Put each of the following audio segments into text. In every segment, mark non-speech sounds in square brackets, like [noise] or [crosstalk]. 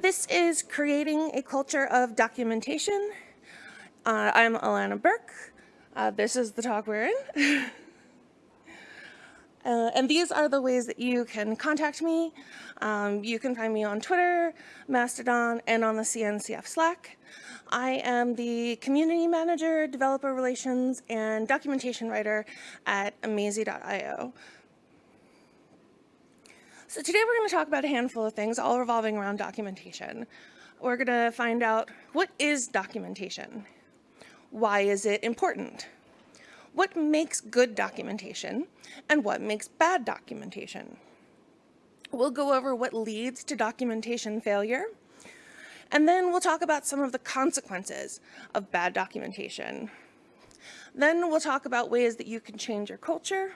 This is creating a culture of documentation. Uh, I'm Alana Burke. Uh, this is the talk we're in. [laughs] uh, and these are the ways that you can contact me. Um, you can find me on Twitter, Mastodon, and on the CNCF Slack. I am the community manager, developer relations, and documentation writer at Amazee.io. So today we're going to talk about a handful of things, all revolving around documentation. We're going to find out what is documentation? Why is it important? What makes good documentation? And what makes bad documentation? We'll go over what leads to documentation failure and then we'll talk about some of the consequences of bad documentation. Then we'll talk about ways that you can change your culture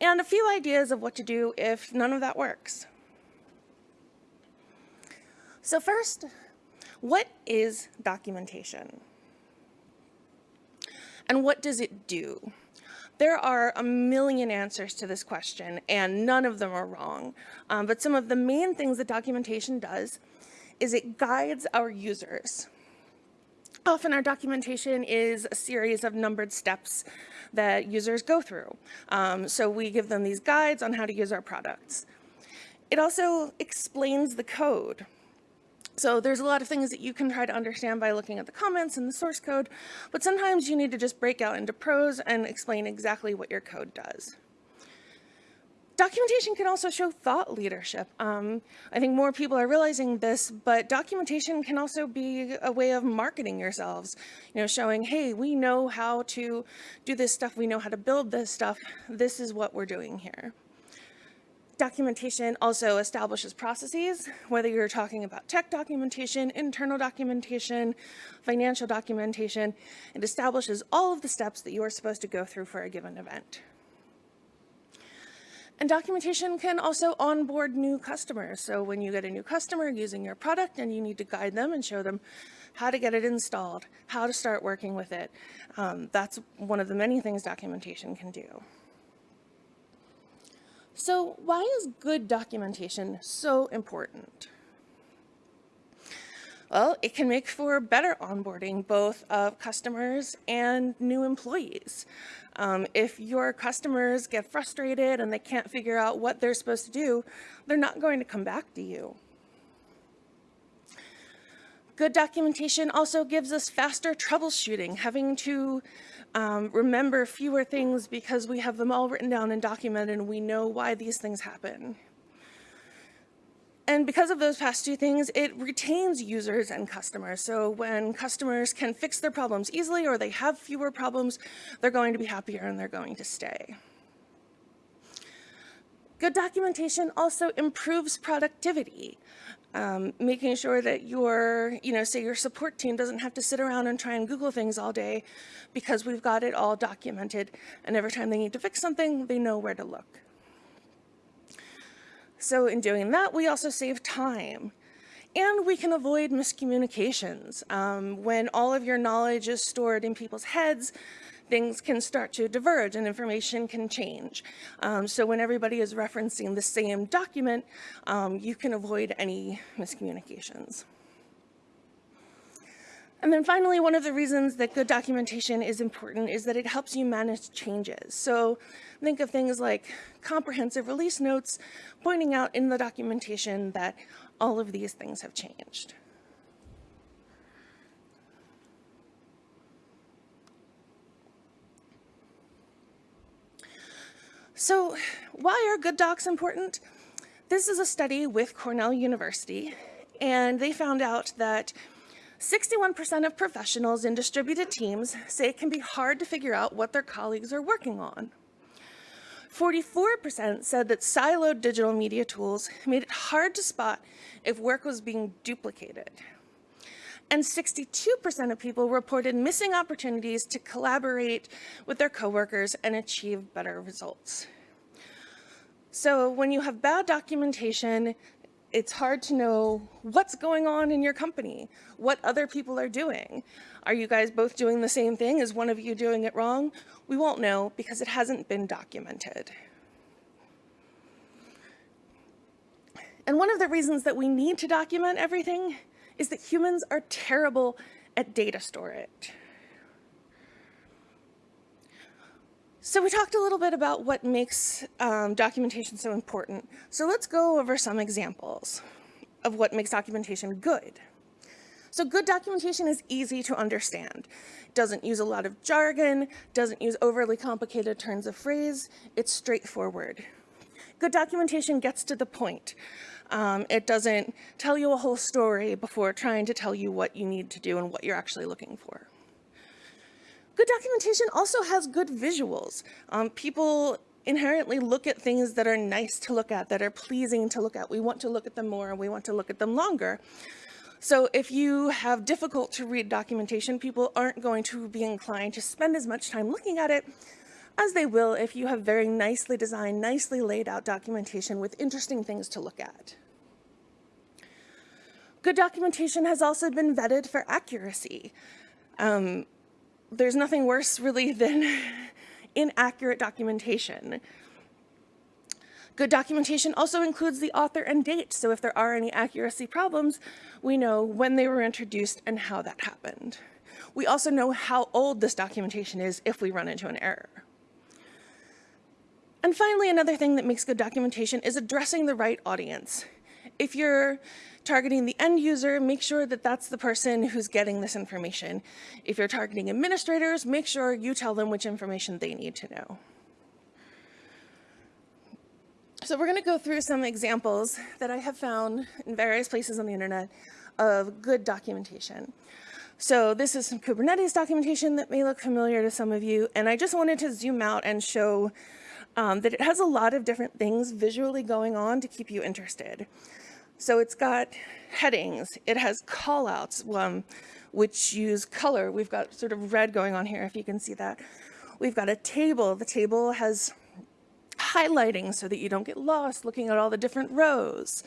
and a few ideas of what to do if none of that works. So first, what is documentation? And what does it do? There are a million answers to this question, and none of them are wrong. Um, but some of the main things that documentation does is it guides our users. Often our documentation is a series of numbered steps that users go through. Um, so we give them these guides on how to use our products. It also explains the code. So there's a lot of things that you can try to understand by looking at the comments and the source code, but sometimes you need to just break out into prose and explain exactly what your code does. Documentation can also show thought leadership. Um, I think more people are realizing this, but documentation can also be a way of marketing yourselves. You know, showing, hey, we know how to do this stuff, we know how to build this stuff, this is what we're doing here. Documentation also establishes processes, whether you're talking about tech documentation, internal documentation, financial documentation, it establishes all of the steps that you are supposed to go through for a given event. And documentation can also onboard new customers. So when you get a new customer using your product and you need to guide them and show them how to get it installed, how to start working with it, um, that's one of the many things documentation can do. So why is good documentation so important? Well, it can make for better onboarding, both of customers and new employees. Um, if your customers get frustrated and they can't figure out what they're supposed to do, they're not going to come back to you. Good documentation also gives us faster troubleshooting, having to um, remember fewer things because we have them all written down and documented and we know why these things happen. And because of those past two things, it retains users and customers. So when customers can fix their problems easily or they have fewer problems, they're going to be happier and they're going to stay. Good documentation also improves productivity, um, making sure that your, you know, say your support team doesn't have to sit around and try and Google things all day because we've got it all documented and every time they need to fix something, they know where to look. So in doing that, we also save time. And we can avoid miscommunications. Um, when all of your knowledge is stored in people's heads, things can start to diverge and information can change. Um, so when everybody is referencing the same document, um, you can avoid any miscommunications. And then finally, one of the reasons that good documentation is important is that it helps you manage changes. So think of things like comprehensive release notes pointing out in the documentation that all of these things have changed. So why are good docs important? This is a study with Cornell University, and they found out that 61% of professionals in distributed teams say it can be hard to figure out what their colleagues are working on. 44% said that siloed digital media tools made it hard to spot if work was being duplicated. And 62% of people reported missing opportunities to collaborate with their coworkers and achieve better results. So when you have bad documentation, it's hard to know what's going on in your company, what other people are doing. Are you guys both doing the same thing? Is one of you doing it wrong? We won't know because it hasn't been documented. And one of the reasons that we need to document everything is that humans are terrible at data storage. So we talked a little bit about what makes um, documentation so important. So let's go over some examples of what makes documentation good. So good documentation is easy to understand. Doesn't use a lot of jargon, doesn't use overly complicated turns of phrase, it's straightforward. Good documentation gets to the point. Um, it doesn't tell you a whole story before trying to tell you what you need to do and what you're actually looking for. Good documentation also has good visuals. Um, people inherently look at things that are nice to look at, that are pleasing to look at. We want to look at them more, and we want to look at them longer. So if you have difficult to read documentation, people aren't going to be inclined to spend as much time looking at it as they will if you have very nicely designed, nicely laid out documentation with interesting things to look at. Good documentation has also been vetted for accuracy. Um, there's nothing worse really than [laughs] inaccurate documentation. Good documentation also includes the author and date, so if there are any accuracy problems, we know when they were introduced and how that happened. We also know how old this documentation is if we run into an error. And finally, another thing that makes good documentation is addressing the right audience. If you're targeting the end user, make sure that that's the person who's getting this information. If you're targeting administrators, make sure you tell them which information they need to know. So we're going to go through some examples that I have found in various places on the internet of good documentation. So this is some Kubernetes documentation that may look familiar to some of you, and I just wanted to zoom out and show um, that it has a lot of different things visually going on to keep you interested. So it's got headings, it has callouts, um, which use color. We've got sort of red going on here, if you can see that. We've got a table. The table has highlighting so that you don't get lost looking at all the different rows.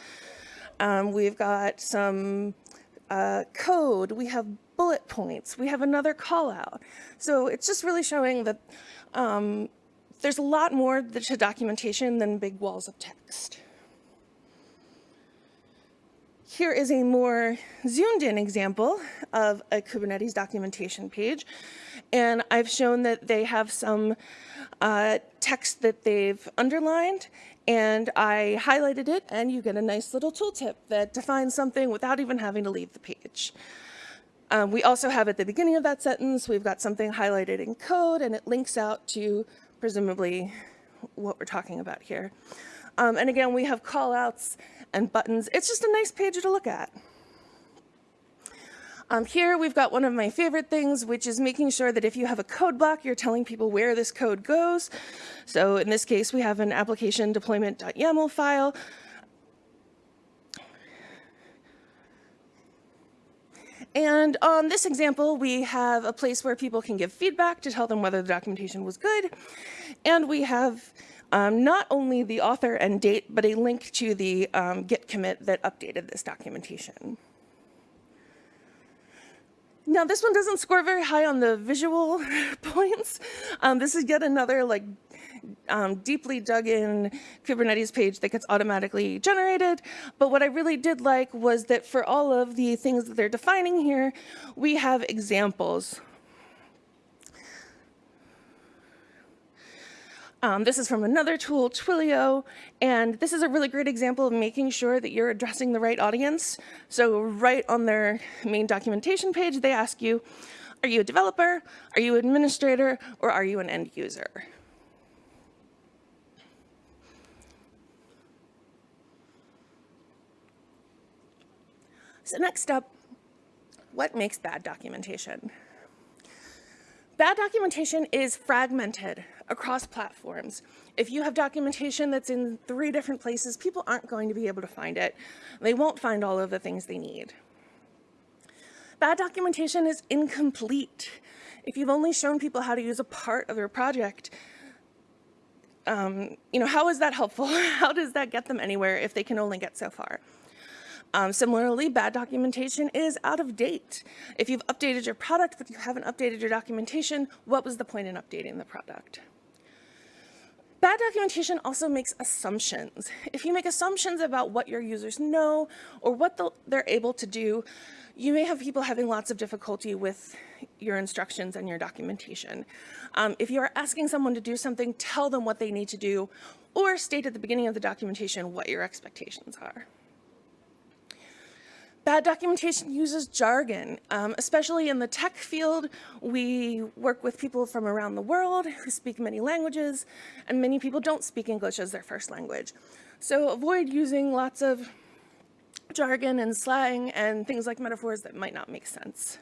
Um, we've got some uh, code, we have bullet points, we have another call out. So it's just really showing that um, there's a lot more to documentation than big walls of text. Here is a more zoomed in example of a Kubernetes documentation page. And I've shown that they have some uh, text that they've underlined and I highlighted it and you get a nice little tooltip that defines something without even having to leave the page. Um, we also have at the beginning of that sentence, we've got something highlighted in code and it links out to presumably what we're talking about here. Um, and again, we have callouts and buttons. It's just a nice page to look at. Um, here we've got one of my favorite things, which is making sure that if you have a code block, you're telling people where this code goes. So in this case, we have an application deployment.yaml file. And on this example, we have a place where people can give feedback to tell them whether the documentation was good. And we have um, not only the author and date, but a link to the um, Git commit that updated this documentation. Now this one doesn't score very high on the visual [laughs] points. Um, this is yet another like um, deeply dug in Kubernetes page that gets automatically generated. But what I really did like was that for all of the things that they're defining here, we have examples Um, this is from another tool, Twilio, and this is a really great example of making sure that you're addressing the right audience. So right on their main documentation page, they ask you, are you a developer, are you an administrator, or are you an end user? So next up, what makes bad documentation? Bad documentation is fragmented across platforms. If you have documentation that's in three different places, people aren't going to be able to find it. They won't find all of the things they need. Bad documentation is incomplete. If you've only shown people how to use a part of your project, um, you know, how is that helpful? [laughs] how does that get them anywhere if they can only get so far? Um, similarly, bad documentation is out of date. If you've updated your product, but you haven't updated your documentation, what was the point in updating the product? Bad documentation also makes assumptions. If you make assumptions about what your users know or what they're able to do, you may have people having lots of difficulty with your instructions and your documentation. Um, if you are asking someone to do something, tell them what they need to do or state at the beginning of the documentation what your expectations are. Bad documentation uses jargon, um, especially in the tech field. We work with people from around the world who speak many languages, and many people don't speak English as their first language. So avoid using lots of jargon and slang and things like metaphors that might not make sense.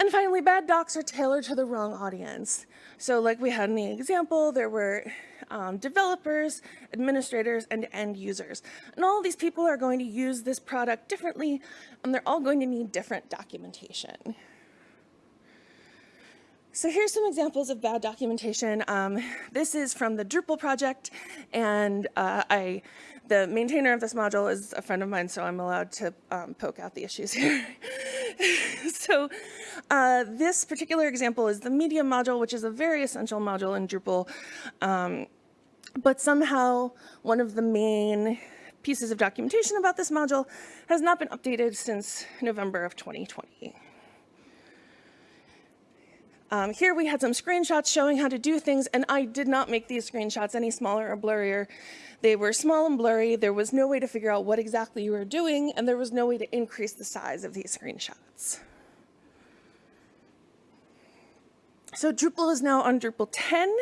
And finally, bad docs are tailored to the wrong audience. So like we had in the example, there were um, developers, administrators, and end users. And all these people are going to use this product differently, and they're all going to need different documentation. So here's some examples of bad documentation. Um, this is from the Drupal project, and uh, I, the maintainer of this module is a friend of mine, so I'm allowed to um, poke out the issues here. [laughs] so uh, this particular example is the media module, which is a very essential module in Drupal. Um, but somehow one of the main pieces of documentation about this module has not been updated since November of 2020. Um, here we had some screenshots showing how to do things, and I did not make these screenshots any smaller or blurrier. They were small and blurry. There was no way to figure out what exactly you were doing, and there was no way to increase the size of these screenshots. So Drupal is now on Drupal 10,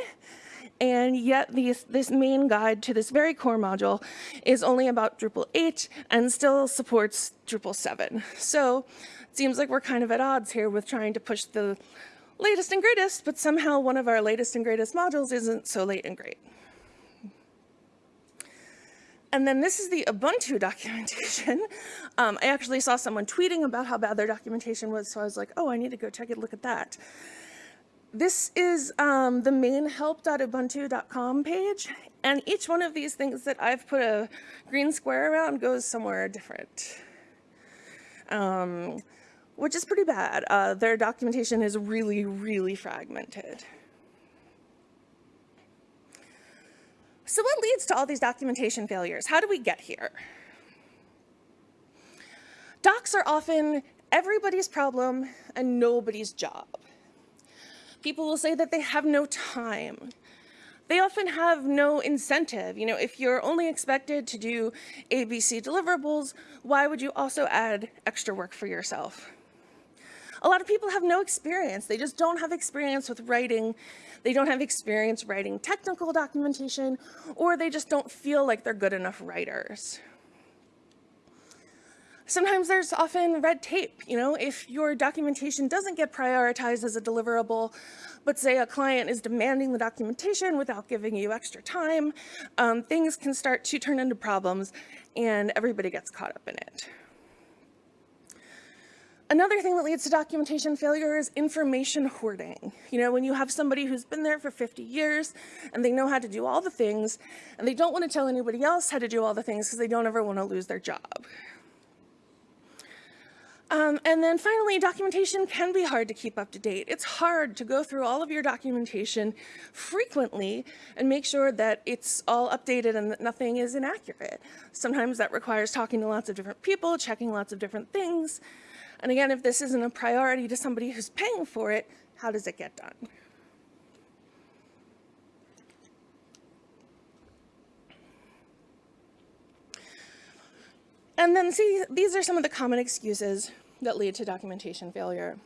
and yet these, this main guide to this very core module is only about Drupal 8 and still supports Drupal 7. So it seems like we're kind of at odds here with trying to push the latest and greatest, but somehow one of our latest and greatest modules isn't so late and great. And then this is the Ubuntu [laughs] documentation. Um, I actually saw someone tweeting about how bad their documentation was, so I was like, oh, I need to go check a look at that. This is um, the main help.ubuntu.com page, and each one of these things that I've put a green square around goes somewhere different, um, which is pretty bad. Uh, their documentation is really, really fragmented. So what leads to all these documentation failures? How do we get here? Docs are often everybody's problem and nobody's job. People will say that they have no time. They often have no incentive. You know, if you're only expected to do ABC deliverables, why would you also add extra work for yourself? A lot of people have no experience. They just don't have experience with writing. They don't have experience writing technical documentation, or they just don't feel like they're good enough writers. Sometimes there's often red tape, you know, if your documentation doesn't get prioritized as a deliverable, but say a client is demanding the documentation without giving you extra time, um, things can start to turn into problems and everybody gets caught up in it. Another thing that leads to documentation failure is information hoarding. You know, when you have somebody who's been there for 50 years and they know how to do all the things and they don't want to tell anybody else how to do all the things because they don't ever want to lose their job. Um, and then finally, documentation can be hard to keep up to date. It's hard to go through all of your documentation frequently and make sure that it's all updated and that nothing is inaccurate. Sometimes that requires talking to lots of different people, checking lots of different things. And again, if this isn't a priority to somebody who's paying for it, how does it get done? And then see, these are some of the common excuses that lead to documentation failure.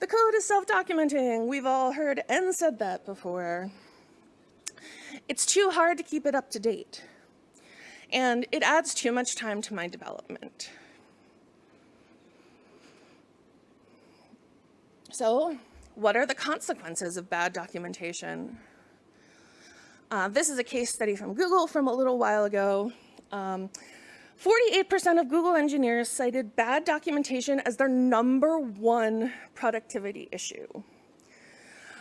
The code is self-documenting. We've all heard and said that before. It's too hard to keep it up to date. And it adds too much time to my development. So what are the consequences of bad documentation? Uh, this is a case study from Google from a little while ago. Um, 48% of Google engineers cited bad documentation as their number one productivity issue.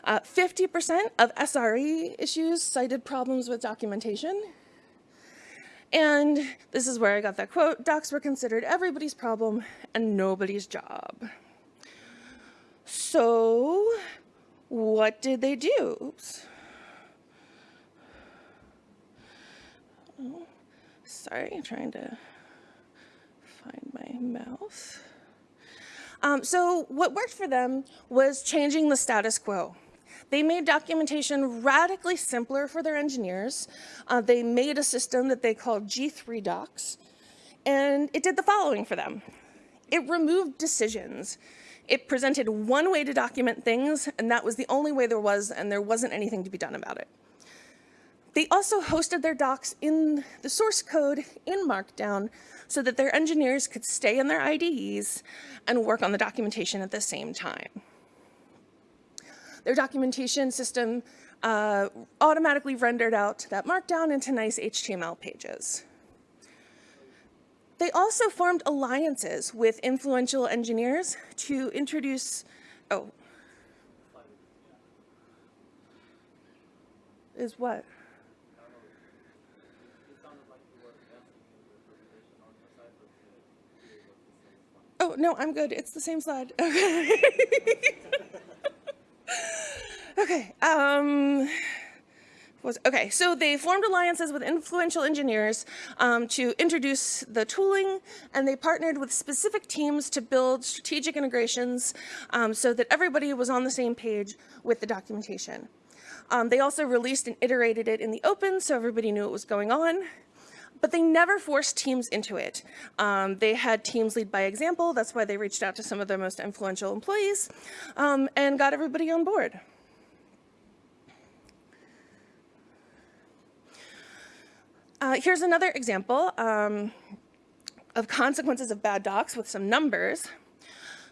50% uh, of SRE issues cited problems with documentation. And this is where I got that quote, docs were considered everybody's problem and nobody's job. So what did they do? Oops. Oh sorry, trying to find my mouse. Um, so what worked for them was changing the status quo. They made documentation radically simpler for their engineers. Uh, they made a system that they called G3 Docs, and it did the following for them. It removed decisions. It presented one way to document things, and that was the only way there was, and there wasn't anything to be done about it. They also hosted their docs in the source code in Markdown so that their engineers could stay in their IDEs and work on the documentation at the same time. Their documentation system uh, automatically rendered out that markdown into nice HTML pages. They also formed alliances with influential engineers to introduce, oh, is what? Oh, no, I'm good. It's the same slide. [laughs] Okay. okay. Um, was, okay, so they formed alliances with influential engineers um, to introduce the tooling, and they partnered with specific teams to build strategic integrations um, so that everybody was on the same page with the documentation. Um, they also released and iterated it in the open so everybody knew what was going on, but they never forced teams into it. Um, they had teams lead by example. That's why they reached out to some of their most influential employees um, and got everybody on board. Uh, here's another example um, of consequences of bad docs with some numbers.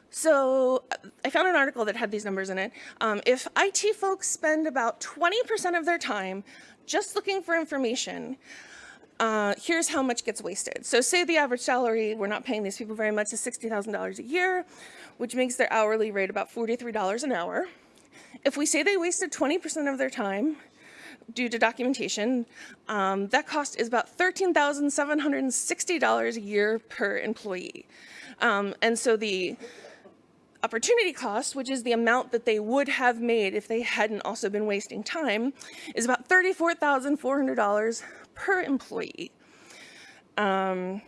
So I found an article that had these numbers in it. Um, if IT folks spend about 20% of their time just looking for information, uh, here's how much gets wasted. So say the average salary, we're not paying these people very much, is $60,000 a year, which makes their hourly rate about $43 an hour. If we say they wasted 20% of their time due to documentation. Um, that cost is about $13,760 a year per employee. Um, and so the opportunity cost, which is the amount that they would have made if they hadn't also been wasting time, is about $34,400 per employee. Um,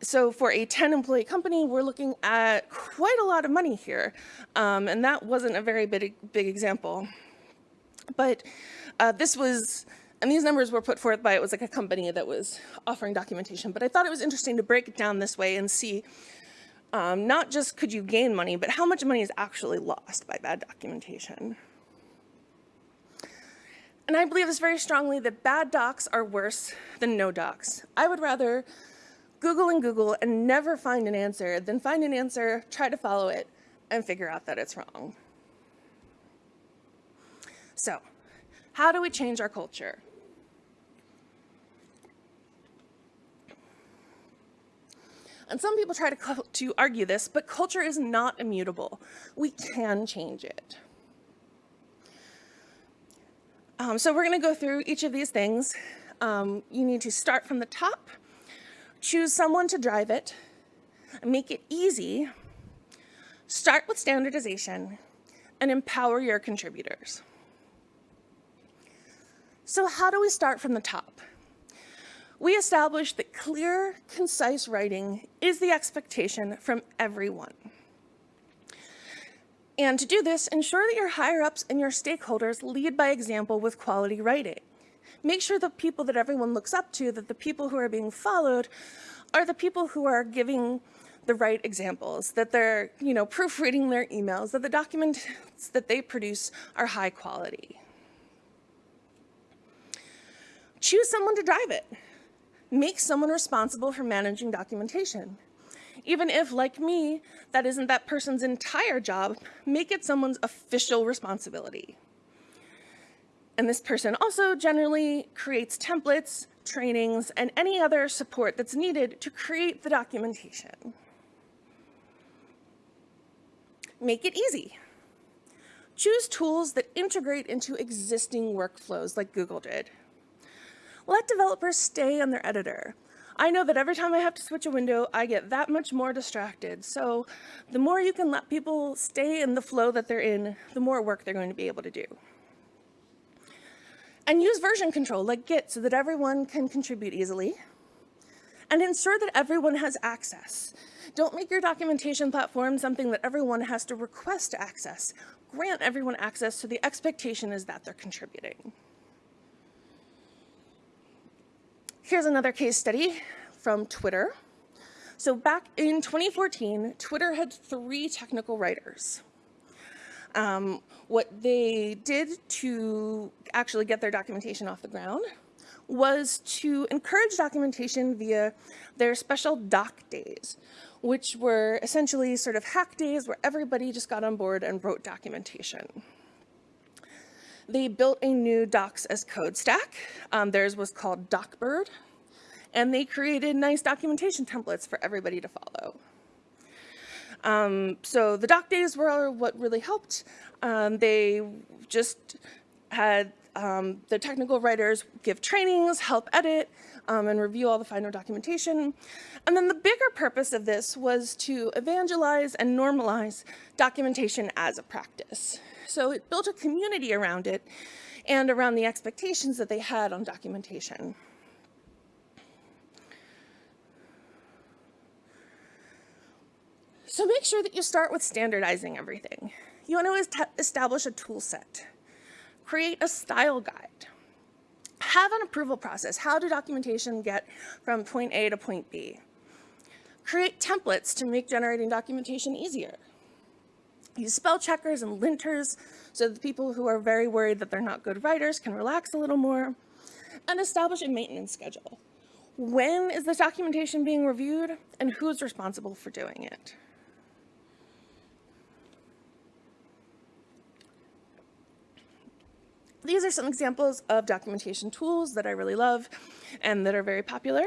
so for a 10 employee company, we're looking at quite a lot of money here. Um, and that wasn't a very big, big example. But uh, this was, and these numbers were put forth by, it was like a company that was offering documentation. But I thought it was interesting to break it down this way and see um, not just could you gain money, but how much money is actually lost by bad documentation. And I believe this very strongly that bad docs are worse than no docs. I would rather Google and Google and never find an answer than find an answer, try to follow it, and figure out that it's wrong. So how do we change our culture? And some people try to, to argue this, but culture is not immutable. We can change it. Um, so we're going to go through each of these things. Um, you need to start from the top, choose someone to drive it, make it easy, start with standardization, and empower your contributors. So how do we start from the top? We established that clear, concise writing is the expectation from everyone. And to do this, ensure that your higher-ups and your stakeholders lead by example with quality writing. Make sure the people that everyone looks up to, that the people who are being followed, are the people who are giving the right examples, that they're, you know, proofreading their emails, that the documents that they produce are high quality choose someone to drive it. Make someone responsible for managing documentation. Even if, like me, that isn't that person's entire job, make it someone's official responsibility. And this person also generally creates templates, trainings, and any other support that's needed to create the documentation. Make it easy. Choose tools that integrate into existing workflows like Google did let developers stay on their editor. I know that every time I have to switch a window, I get that much more distracted. So the more you can let people stay in the flow that they're in, the more work they're going to be able to do. And use version control like Git so that everyone can contribute easily. And ensure that everyone has access. Don't make your documentation platform something that everyone has to request access. Grant everyone access so the expectation is that they're contributing. Here's another case study from Twitter. So back in 2014, Twitter had three technical writers. Um, what they did to actually get their documentation off the ground was to encourage documentation via their special doc days, which were essentially sort of hack days where everybody just got on board and wrote documentation. They built a new docs as code stack. Um, theirs was called DocBird, and they created nice documentation templates for everybody to follow. Um, so the doc days were what really helped. Um, they just had um, the technical writers give trainings, help edit, um, and review all the final documentation. And then the bigger purpose of this was to evangelize and normalize documentation as a practice. So it built a community around it and around the expectations that they had on documentation. So make sure that you start with standardizing everything. You want to establish a tool set. Create a style guide. Have an approval process. How do documentation get from point A to point B? Create templates to make generating documentation easier. Use spell checkers and linters so that people who are very worried that they're not good writers can relax a little more. And establish a maintenance schedule. When is this documentation being reviewed and who's responsible for doing it? These are some examples of documentation tools that I really love and that are very popular.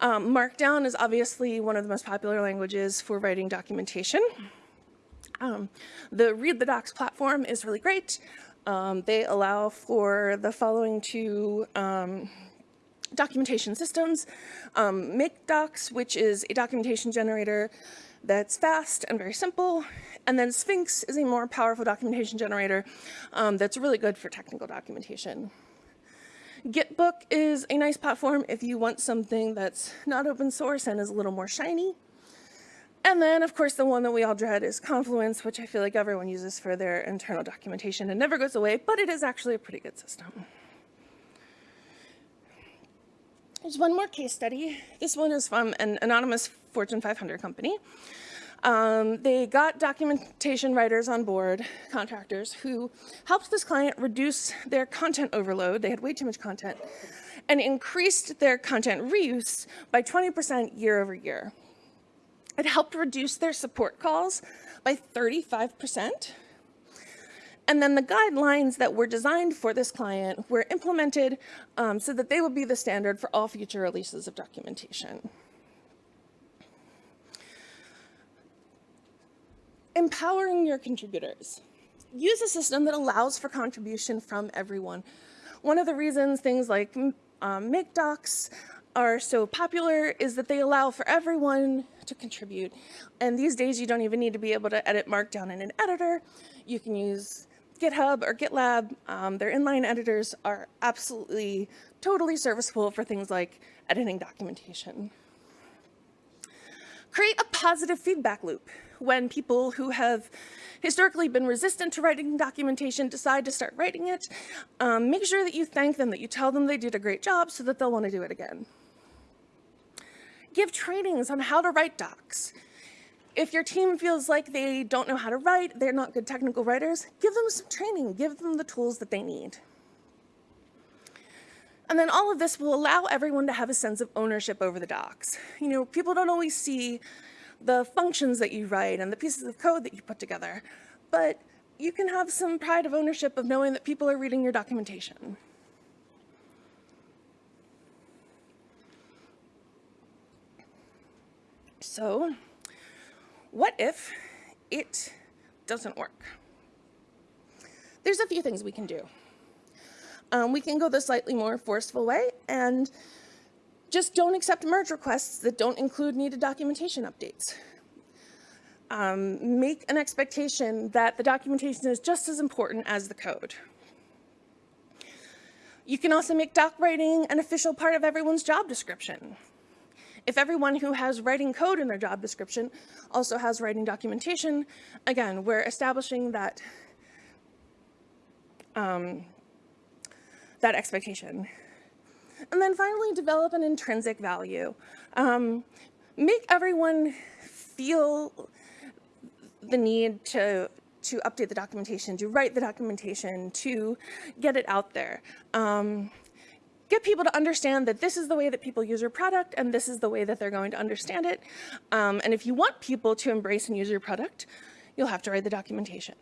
Um, Markdown is obviously one of the most popular languages for writing documentation. Um, the Read the Docs platform is really great. Um, they allow for the following two um, documentation systems. Um, MkDocs, which is a documentation generator that's fast and very simple. And then Sphinx is a more powerful documentation generator um, that's really good for technical documentation. Gitbook is a nice platform if you want something that's not open source and is a little more shiny. And then, of course, the one that we all dread is Confluence, which I feel like everyone uses for their internal documentation and never goes away, but it is actually a pretty good system. There's one more case study. This one is from an anonymous Fortune 500 company. Um, they got documentation writers on board, contractors, who helped this client reduce their content overload. They had way too much content and increased their content reuse by 20% year over year. It helped reduce their support calls by 35%. And then the guidelines that were designed for this client were implemented um, so that they would be the standard for all future releases of documentation. Empowering your contributors. Use a system that allows for contribution from everyone. One of the reasons things like um, MkDocs are so popular is that they allow for everyone to contribute. And these days you don't even need to be able to edit Markdown in an editor. You can use GitHub or GitLab. Um, their inline editors are absolutely totally serviceable for things like editing documentation. Create a positive feedback loop when people who have historically been resistant to writing documentation decide to start writing it, um, make sure that you thank them, that you tell them they did a great job so that they'll want to do it again. Give trainings on how to write docs. If your team feels like they don't know how to write, they're not good technical writers, give them some training, give them the tools that they need. And then all of this will allow everyone to have a sense of ownership over the docs. You know, people don't always see the functions that you write and the pieces of code that you put together, but you can have some pride of ownership of knowing that people are reading your documentation. So, what if it doesn't work? There's a few things we can do. Um, we can go the slightly more forceful way and just don't accept merge requests that don't include needed documentation updates. Um, make an expectation that the documentation is just as important as the code. You can also make doc writing an official part of everyone's job description. If everyone who has writing code in their job description also has writing documentation, again, we're establishing that, um, that expectation. And then finally, develop an intrinsic value. Um, make everyone feel the need to to update the documentation, to write the documentation, to get it out there. Um, get people to understand that this is the way that people use your product and this is the way that they're going to understand it. Um, and if you want people to embrace and use your product, you'll have to write the documentation.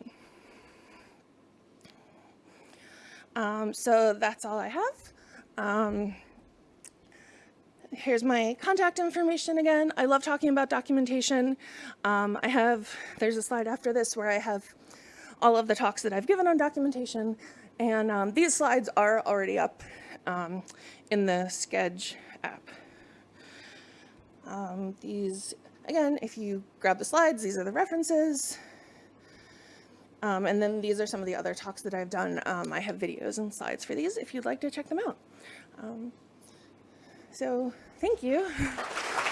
Um, so that's all I have. Um, here's my contact information again. I love talking about documentation. Um, I have, there's a slide after this where I have all of the talks that I've given on documentation. And um, these slides are already up um, in the Sched app. Um, these, again, if you grab the slides, these are the references. Um, and then these are some of the other talks that I've done. Um, I have videos and slides for these if you'd like to check them out. Um, so thank you. [laughs]